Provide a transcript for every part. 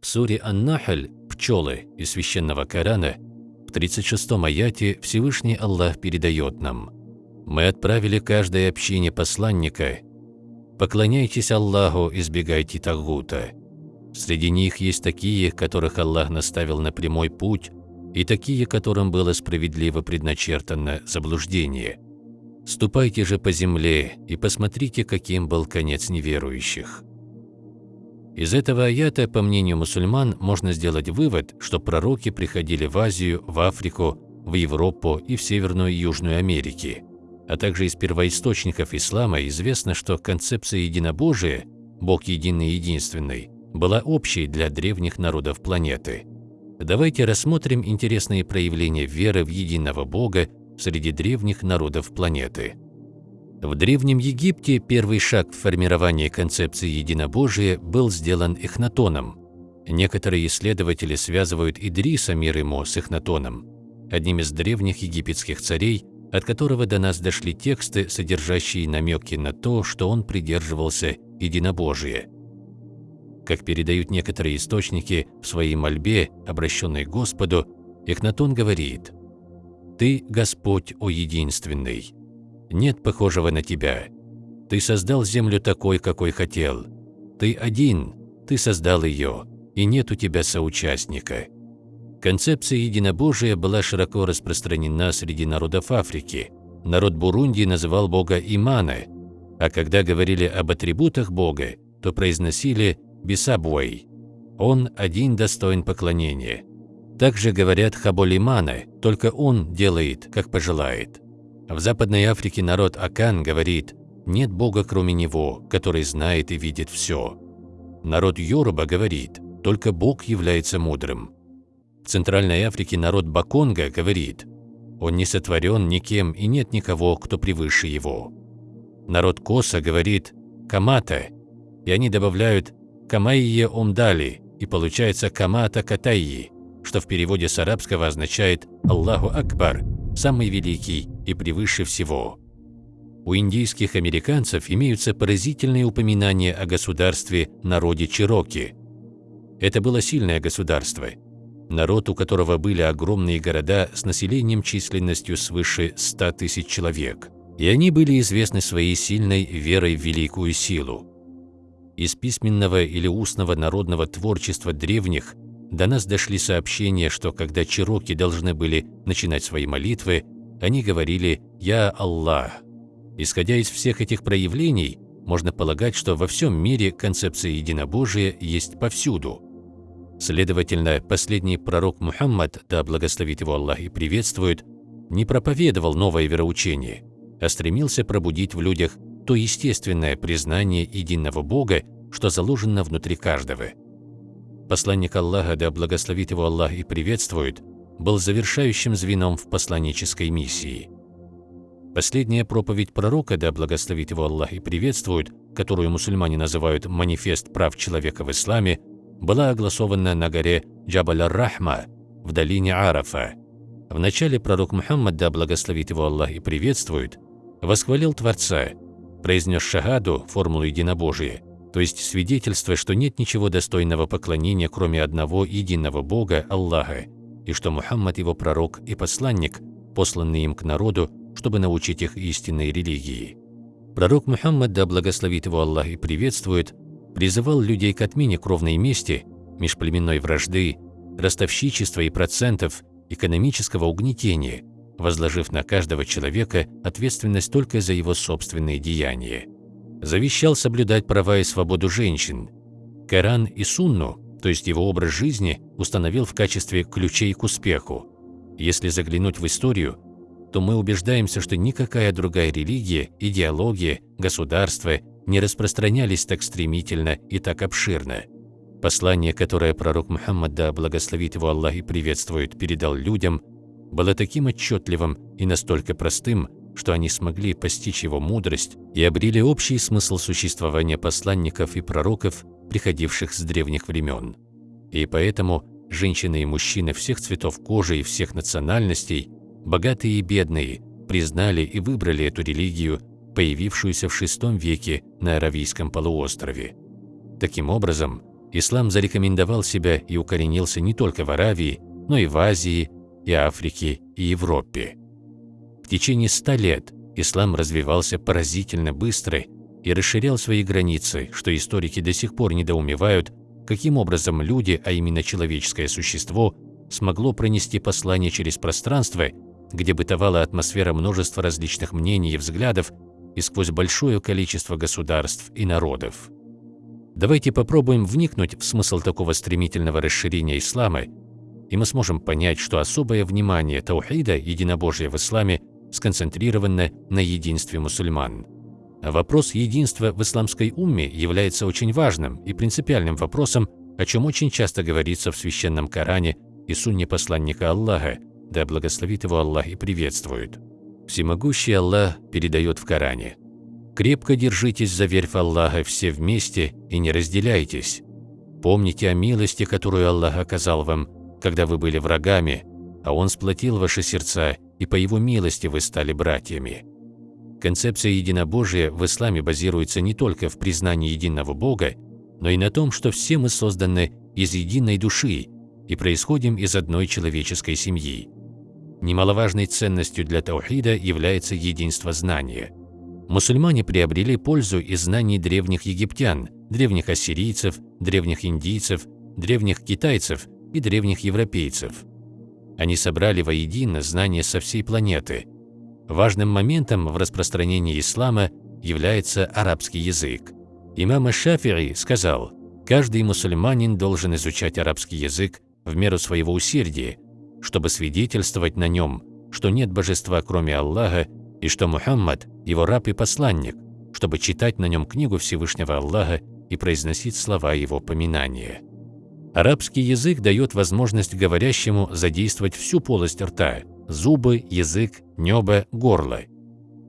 В суре Ан-Нахль «Пчелы» из Священного Корана в 36-м аяте Всевышний Аллах передает нам «Мы отправили каждой общине посланника. Поклоняйтесь Аллаху, избегайте Тагута. Среди них есть такие, которых Аллах наставил на прямой путь, и такие, которым было справедливо предначертано заблуждение. Ступайте же по земле и посмотрите, каким был конец неверующих». Из этого аята, по мнению мусульман, можно сделать вывод, что пророки приходили в Азию, в Африку, в Европу и в Северную и Южную Америки. А также из первоисточников ислама известно, что концепция единобожия, Бог единый и единственный, была общей для древних народов планеты. Давайте рассмотрим интересные проявления веры в единого Бога среди древних народов планеты. В Древнем Египте первый шаг в формировании концепции единобожия был сделан Эхнатоном. Некоторые исследователи связывают Идриса, мир ему, с Эхнатоном, одним из древних египетских царей, от которого до нас дошли тексты, содержащие намеки на то, что он придерживался единобожия. Как передают некоторые источники в своей мольбе, обращенной к Господу, Эхнатон говорит «Ты, Господь, о единственный, нет похожего на тебя. Ты создал землю такой, какой хотел. Ты один, ты создал ее, и нет у тебя соучастника. Концепция единобожия была широко распространена среди народов Африки. Народ Бурунди называл Бога Имана, а когда говорили об атрибутах Бога, то произносили «бисабуэй» – «Он один достоин поклонения». Также говорят Хаболимана, только он делает, как пожелает. В Западной Африке народ Акан говорит «нет Бога кроме Него, который знает и видит все». Народ Йоруба говорит «только Бог является мудрым». В Центральной Африке народ Баконга говорит «он не сотворен никем и нет никого, кто превыше его». Народ Коса говорит «камата», и они добавляют «камайе омдали», и получается «камата катайи», что в переводе с арабского означает «Аллаху Акбар», самый великий и превыше всего. У индийских американцев имеются поразительные упоминания о государстве народе Чироки. Это было сильное государство, народ, у которого были огромные города с населением численностью свыше 100 тысяч человек, и они были известны своей сильной верой в великую силу. Из письменного или устного народного творчества древних до нас дошли сообщения, что когда чироки должны были начинать свои молитвы, они говорили «Я Аллах». Исходя из всех этих проявлений, можно полагать, что во всем мире концепция единобожия есть повсюду. Следовательно, последний пророк Мухаммад, да благословит его Аллах и приветствует, не проповедовал новое вероучение, а стремился пробудить в людях то естественное признание единого Бога, что заложено внутри каждого – Посланник Аллаха, да благословит его Аллах и приветствует, был завершающим звеном в посланнической миссии. Последняя проповедь пророка, да благословит его Аллах и приветствует, которую мусульмане называют «Манифест прав человека в исламе», была огласована на горе Джабаль-ар-Рахма в долине Арафа. Вначале пророк Мухаммад, да благословит его Аллах и приветствует, восхвалил Творца, произнес шагаду, формулу единобожия, то есть свидетельство, что нет ничего достойного поклонения, кроме одного единого Бога, Аллаха, и что Мухаммад его пророк и посланник, посланный им к народу, чтобы научить их истинной религии. Пророк Мухаммад, да благословит его Аллах и приветствует, призывал людей к отмене кровной мести, межплеменной вражды, ростовщичества и процентов, экономического угнетения, возложив на каждого человека ответственность только за его собственные деяния завещал соблюдать права и свободу женщин. Коран и Сунну, то есть его образ жизни, установил в качестве ключей к успеху. Если заглянуть в историю, то мы убеждаемся, что никакая другая религия, идеология, государство не распространялись так стремительно и так обширно. Послание, которое пророк Мухаммад, да благословит его Аллах и приветствует, передал людям, было таким отчетливым и настолько простым, что они смогли постичь его мудрость и обрели общий смысл существования посланников и пророков, приходивших с древних времен. И поэтому женщины и мужчины всех цветов кожи и всех национальностей, богатые и бедные, признали и выбрали эту религию, появившуюся в VI веке на Аравийском полуострове. Таким образом, ислам зарекомендовал себя и укоренился не только в Аравии, но и в Азии, и Африке, и Европе. В течение ста лет ислам развивался поразительно быстро и расширял свои границы, что историки до сих пор недоумевают, каким образом люди, а именно человеческое существо, смогло пронести послание через пространство, где бытовала атмосфера множества различных мнений и взглядов и сквозь большое количество государств и народов. Давайте попробуем вникнуть в смысл такого стремительного расширения ислама, и мы сможем понять, что особое внимание таухида, единобожия в исламе, сконцентрировано на единстве мусульман. Вопрос единства в исламской умме является очень важным и принципиальным вопросом, о чем очень часто говорится в Священном Коране и Сунне посланника Аллаха, да благословит его Аллах и приветствует. Всемогущий Аллах передает в Коране «Крепко держитесь за верь в Аллаха все вместе и не разделяйтесь. Помните о милости, которую Аллах оказал вам, когда вы были врагами, а Он сплотил ваши сердца, и по Его милости вы стали братьями». Концепция единобожия в исламе базируется не только в признании единого Бога, но и на том, что все мы созданы из единой души и происходим из одной человеческой семьи. Немаловажной ценностью для таухида является единство знания. Мусульмане приобрели пользу из знаний древних египтян, древних ассирийцев, древних индийцев, древних китайцев и древних европейцев. Они собрали воедино знания со всей планеты – Важным моментом в распространении ислама является арабский язык. Имам Шафири сказал, каждый мусульманин должен изучать арабский язык в меру своего усердия, чтобы свидетельствовать на нем, что нет божества кроме Аллаха и что Мухаммад – его раб и посланник, чтобы читать на нем книгу Всевышнего Аллаха и произносить слова его поминания. Арабский язык дает возможность говорящему задействовать всю полость рта – зубы, язык, небо, горло.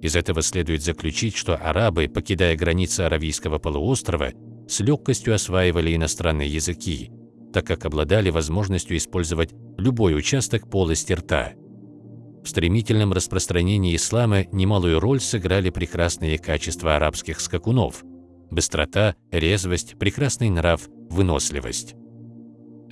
Из этого следует заключить, что арабы, покидая границы Аравийского полуострова, с легкостью осваивали иностранные языки, так как обладали возможностью использовать любой участок полости рта. В стремительном распространении ислама немалую роль сыграли прекрасные качества арабских скакунов – быстрота, резвость, прекрасный нрав, выносливость.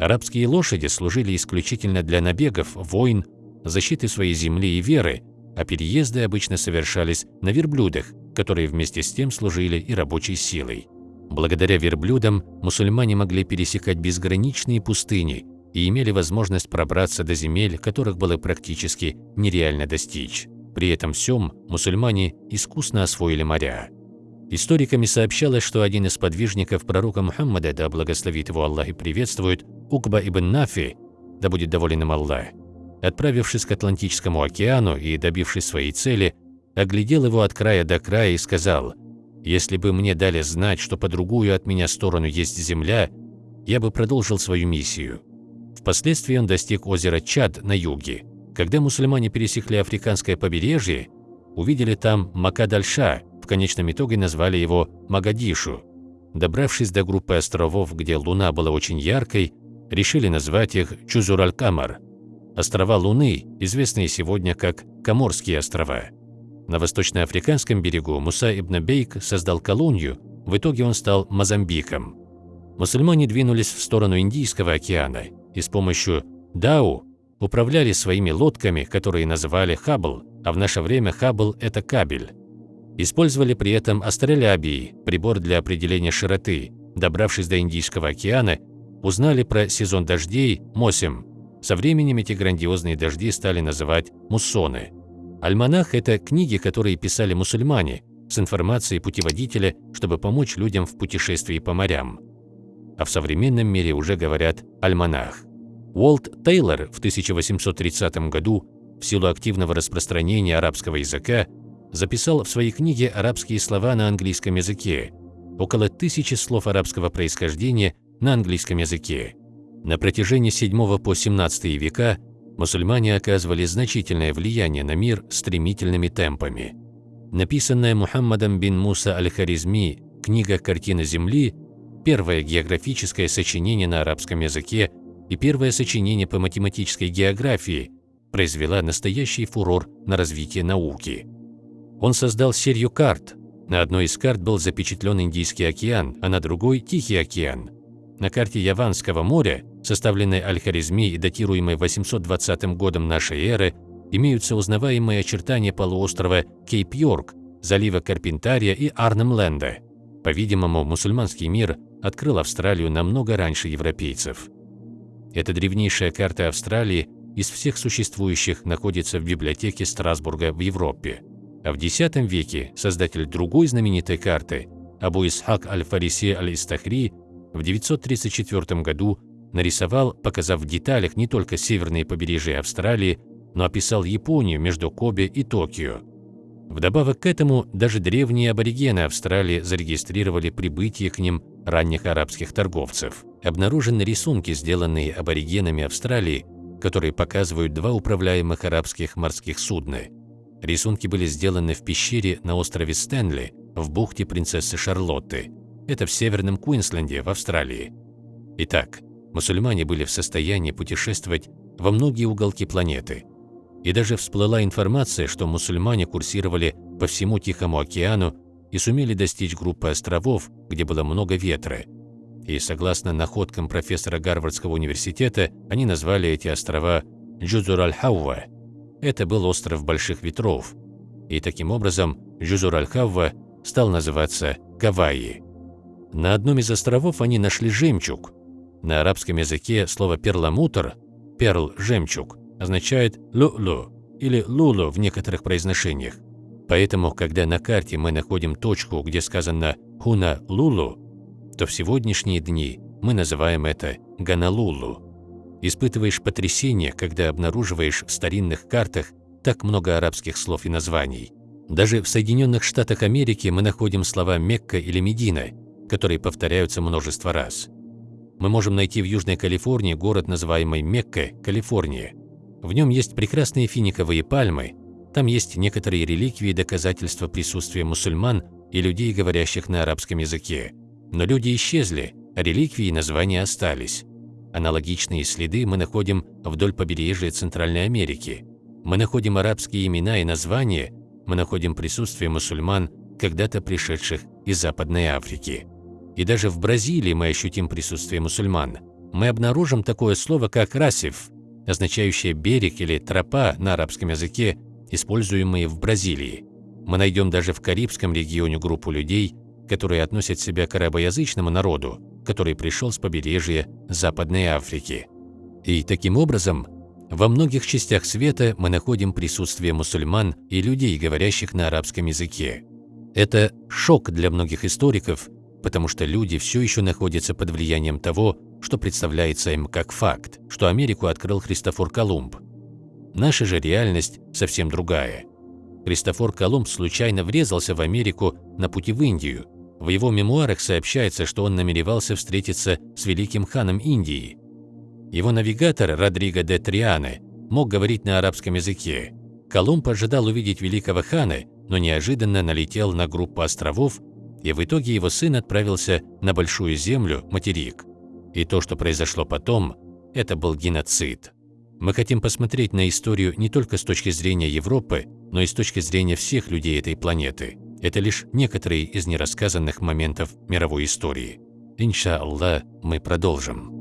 Арабские лошади служили исключительно для набегов, войн, защиты своей земли и веры, а переезды обычно совершались на верблюдах, которые вместе с тем служили и рабочей силой. Благодаря верблюдам мусульмане могли пересекать безграничные пустыни и имели возможность пробраться до земель, которых было практически нереально достичь. При этом всем мусульмане искусно освоили моря. Историками сообщалось, что один из подвижников пророка Мухаммада, да благословит его Аллах и приветствует, Укба ибн Нафи, да будет доволен им Аллах, Отправившись к Атлантическому океану и добившись своей цели, оглядел его от края до края и сказал, «Если бы мне дали знать, что по другую от меня сторону есть земля, я бы продолжил свою миссию». Впоследствии он достиг озера Чад на юге. Когда мусульмане пересекли африканское побережье, увидели там Макадальша, в конечном итоге назвали его Магадишу. Добравшись до группы островов, где луна была очень яркой, решили назвать их Чузураль-Камар – Острова Луны, известные сегодня как Коморские острова. На восточноафриканском берегу Муса ибн Бейк создал колонию, в итоге он стал Мозамбиком. Мусульмане двинулись в сторону Индийского океана и с помощью Дау управляли своими лодками, которые называли Хаббл, а в наше время Хаббл – это кабель. Использовали при этом астролябии, прибор для определения широты. Добравшись до Индийского океана, узнали про сезон дождей – Мосим, со временем эти грандиозные дожди стали называть муссоны. Альманах – это книги, которые писали мусульмане, с информацией путеводителя, чтобы помочь людям в путешествии по морям. А в современном мире уже говорят «альманах». Уолт Тейлор в 1830 году в силу активного распространения арабского языка записал в своей книге арабские слова на английском языке, около тысячи слов арабского происхождения на английском языке. На протяжении 7 по 17 века мусульмане оказывали значительное влияние на мир стремительными темпами. Написанная Мухаммадом бин Муса аль-Харизми книга «Картина Земли» – первое географическое сочинение на арабском языке и первое сочинение по математической географии, произвела настоящий фурор на развитие науки. Он создал серию карт. На одной из карт был запечатлен Индийский океан, а на другой – Тихий океан – На карте Яванского моря, составленной Аль-Харизми и датируемой 820 годом нашей эры, имеются узнаваемые очертания полуострова Кейп-Йорк, залива Карпентария и Арнемленда. По-видимому, мусульманский мир открыл Австралию намного раньше европейцев. Эта древнейшая карта Австралии из всех существующих находится в библиотеке Страсбурга в Европе. А в X веке создатель другой знаменитой карты, Абу Исхак аль-Фариси аль-Истахри, в 934 году нарисовал, показав в деталях не только северные побережья Австралии, но описал Японию между Кобе и Токио. Вдобавок к этому, даже древние аборигены Австралии зарегистрировали прибытие к ним ранних арабских торговцев. Обнаружены рисунки, сделанные аборигенами Австралии, которые показывают два управляемых арабских морских судна. Рисунки были сделаны в пещере на острове Стэнли в бухте принцессы Шарлотты. Это в северном Куинсленде в Австралии. Итак, мусульмане были в состоянии путешествовать во многие уголки планеты – и даже всплыла информация, что мусульмане курсировали по всему Тихому океану и сумели достичь группы островов, где было много ветра. И согласно находкам профессора Гарвардского университета, они назвали эти острова Джузур-аль-Хаува. Это был остров больших ветров. И таким образом Джузур-аль-Хаува стал называться Гавайи. На одном из островов они нашли жемчуг. На арабском языке слово перламутр – перл – жемчуг означает «лу-лу» или «лулу» в некоторых произношениях. Поэтому, когда на карте мы находим точку, где сказано «хуна-лулу», то в сегодняшние дни мы называем это «ганалулу». Испытываешь потрясение, когда обнаруживаешь в старинных картах так много арабских слов и названий. Даже в Соединенных Штатах Америки мы находим слова «Мекка» или «Медина», которые повторяются множество раз. Мы можем найти в Южной Калифорнии город, называемый Мекка, Калифорния. В нем есть прекрасные финиковые пальмы, там есть некоторые реликвии доказательства присутствия мусульман и людей, говорящих на арабском языке. Но люди исчезли, а реликвии и названия остались. Аналогичные следы мы находим вдоль побережья Центральной Америки. Мы находим арабские имена и названия, мы находим присутствие мусульман, когда-то пришедших из Западной Африки. И даже в Бразилии мы ощутим присутствие мусульман. Мы обнаружим такое слово, как «расиф», означающее «берег» или «тропа» на арабском языке, используемые в Бразилии. Мы найдем даже в Карибском регионе группу людей, которые относят себя к арабоязычному народу, который пришел с побережья Западной Африки. И таким образом, во многих частях света мы находим присутствие мусульман и людей, говорящих на арабском языке. Это шок для многих историков, потому что люди все еще находятся под влиянием того, что представляется им как факт, что Америку открыл Христофор Колумб. Наша же реальность совсем другая. Христофор Колумб случайно врезался в Америку на пути в Индию. В его мемуарах сообщается, что он намеревался встретиться с великим ханом Индии. Его навигатор Родриго де Триане мог говорить на арабском языке. Колумб ожидал увидеть великого хана, но неожиданно налетел на группу островов, и в итоге его сын отправился на Большую Землю, материк. И то, что произошло потом, это был геноцид. Мы хотим посмотреть на историю не только с точки зрения Европы, но и с точки зрения всех людей этой планеты. Это лишь некоторые из нерассказанных моментов мировой истории. Иншаллах, мы продолжим.